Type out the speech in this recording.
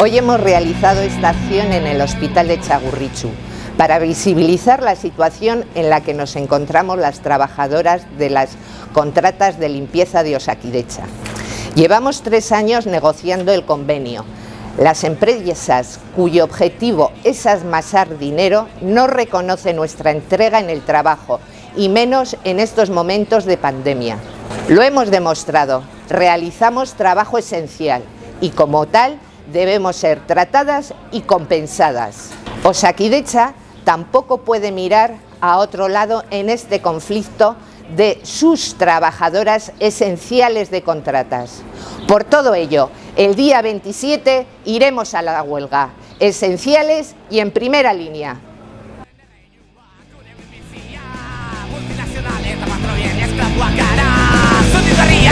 Hoy hemos realizado esta acción en el Hospital de Chagurrichu para visibilizar la situación en la que nos encontramos las trabajadoras de las contratas de limpieza de Osakidecha. Llevamos tres años negociando el convenio. Las empresas cuyo objetivo es amasar dinero no reconocen nuestra entrega en el trabajo y menos en estos momentos de pandemia. Lo hemos demostrado, realizamos trabajo esencial y como tal debemos ser tratadas y compensadas. Osakidecha tampoco puede mirar a otro lado en este conflicto de sus trabajadoras esenciales de contratas. Por todo ello, el día 27 iremos a la huelga, esenciales y en primera línea.